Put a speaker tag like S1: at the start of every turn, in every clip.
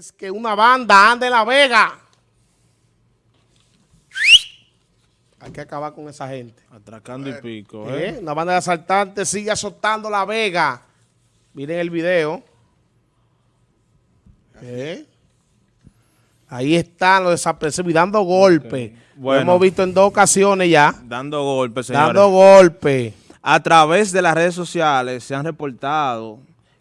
S1: es que una banda anda en La Vega. Hay que acabar con esa gente.
S2: Atracando y pico,
S1: ¿Eh?
S2: ¿eh?
S1: Una banda de asaltantes sigue azotando La Vega. Miren el video. ¿Eh? Ahí están los desapercibidos y dando golpes. Lo
S2: Bueno.
S1: hemos visto en dos ocasiones ya.
S2: Dando golpes, señores.
S1: Dando golpes.
S2: A través de las redes sociales se han reportado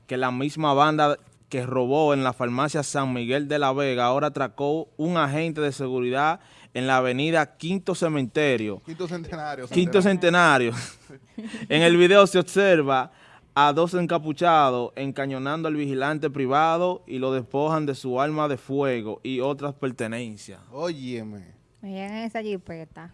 S2: que la misma banda que robó en la farmacia San Miguel de la Vega ahora atracó un agente de seguridad en la avenida Quinto Cementerio.
S3: Quinto centenario.
S2: Quinto Centenario. en el video se observa a dos encapuchados encañonando al vigilante privado y lo despojan de su arma de fuego y otras pertenencias.
S3: Óyeme.
S4: Miren esa jipeta.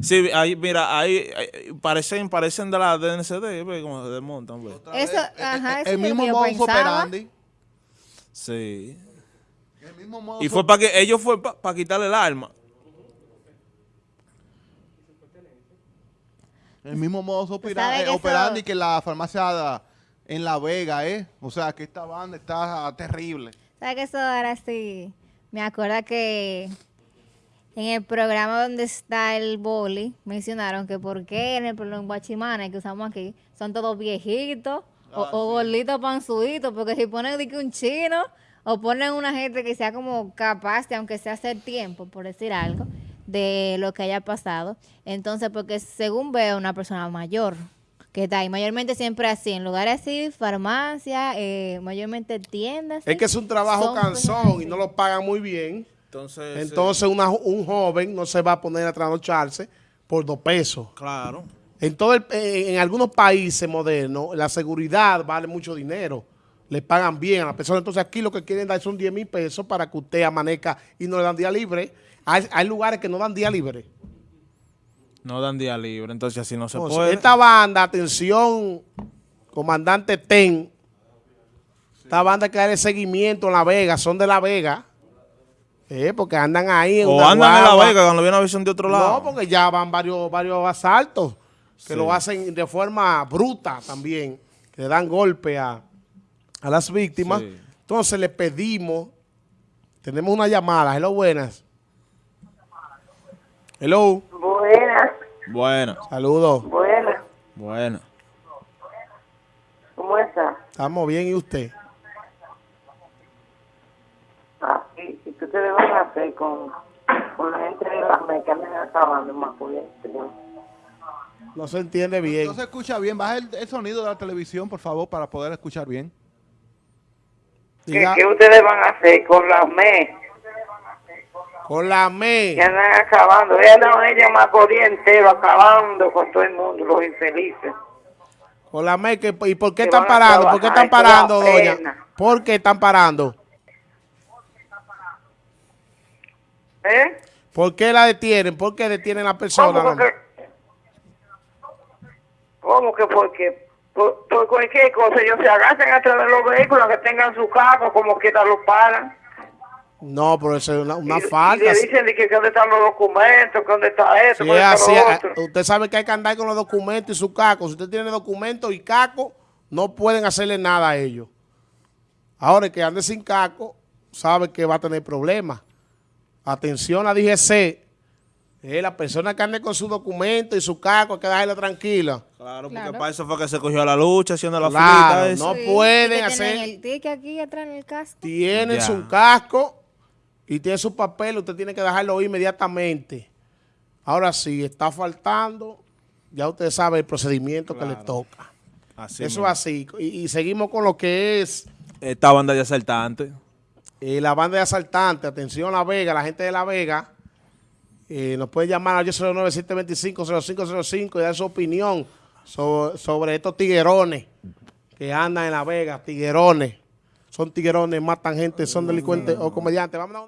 S2: Sí, ahí, mira, ahí, ahí parecen, parecen de la DNCD, ve cómo se desmontan.
S3: Otra
S4: Eso,
S3: vez, eh,
S4: ajá,
S3: eh,
S4: eso
S3: el
S4: es lo
S3: mismo modus operandi.
S2: Sí.
S3: El mismo modus
S2: Y fue para que ellos fue para quitarle el arma.
S3: El mismo
S4: sabe
S3: eh, operandi que la farmacia en La Vega, ¿eh? O sea, que esta banda está terrible.
S4: ¿Sabes que eso ahora sí? Me acuerdo que en el programa donde está el boli mencionaron que por qué en el en guachimanes que usamos aquí son todos viejitos o,
S3: Ah,
S4: o gorditos panzuditos, porque si ponen de que un chino o ponen una gente que sea como capaz de, aunque sea hacer tiempo, por decir algo, de lo que haya pasado. Entonces, porque según veo una persona mayor que está ahí, mayormente siempre así, en lugares así, farmacia, eh, mayormente tiendas.
S1: Es que es un trabajo cansón y no lo pagan muy bien.
S2: Entonces,
S1: Entonces una- un joven no se va a poner a trasnocharse por dos pesos.
S2: claro.
S1: En, todo el- eh, en algunos países modernos, la seguridad vale mucho dinero. Le pagan bien a la persona. Entonces aquí lo que quieren dar son 10 mil pesos para que usted amanezca y no le dan día libre. Hay, hay lugares que no dan día libre.
S2: No dan día libre, entonces así no se
S1: Entonces,
S2: puede.
S1: esta banda, atención, comandante Ten, esta banda que da el seguimiento en La Vega, son de La Vega, eh, porque andan ahí en
S2: o
S1: una
S2: andan en la. Vega cuando viene una visión de otro lado.
S1: No, porque ya van varios, varios asaltos que
S2: Sí.
S1: lo hacen de forma bruta también, que le dan golpe a, a las víctimas.
S2: Sí.
S1: Entonces le pedimos, tenemos una llamada, hello, buenas. Hello,
S5: Buenas,
S2: Bueno,
S1: saludos.
S5: buenas.
S2: bueno.
S5: ¿Cómo está?
S1: Estamos bien, ¿y usted?
S5: Ah, ¿y, y qué ustedes van a hacer con, con la gente de las andan acabando Macuye?
S1: No se entiende bien.
S3: No se escucha bien. Baja el, el sonido de la televisión, por favor, para poder escuchar bien.
S5: ¿Qué, qué ustedes van a hacer con las MEC
S1: con la ME.
S5: que andan acabando? Ellas andan ella Macorís entero acabando con todo el mundo, los infelices.
S1: Con la ME, que- ¿y por qué están parando? ¿Por qué están parando, doña? ¿Por qué están parando?
S5: ¿Eh?
S1: ¿Por qué la detienen? ¿Por qué detienen a la persona?
S5: ¿Cómo que? ¿Cómo que por qué? Por, por cualquier cosa, ellos se agachan atrás de los vehículos que tengan su carro, como quiera los paran.
S1: No, pero eso es una, una
S5: Y-
S1: falta.
S5: Y le dicen que, que dónde están los documentos, que dónde está esto, que dónde está lo
S1: usted sabe que hay que andar con los documentos y su caco. Si usted tiene documentos y caco, no pueden hacerle nada a ellos. Ahora el que ande sin caco, sabe que va a tener problemas. Atención a DGC. Eh, la persona que ande con su documento y su caco, hay que dejarla tranquila.
S2: Claro, porque
S4: Claro.
S2: para eso fue que se cogió la lucha, haciendo la
S1: Claro,
S2: filita
S1: no
S4: Sí,
S1: pueden hacer-
S4: tienen el ticket aquí atrás en el casco.
S1: Tienen
S2: Ya.
S1: su casco y tiene su papel, usted tiene que dejarlo inmediatamente. Ahora sí, está faltando, ya usted sabe el procedimiento que le toca.
S2: Así
S1: Eso es así. Y, y seguimos con lo que es
S2: Esta banda de asaltantes.
S1: Eh, la banda de asaltantes. Atención La Vega, la gente de La Vega. eh, nos puede llamar al 809-725-0505 y dar su opinión sobre, sobre estos tiguerones que andan en La Vega. Tiguerones. Son tiguerones, matan gente, son delincuentes o comediantes. Vamos a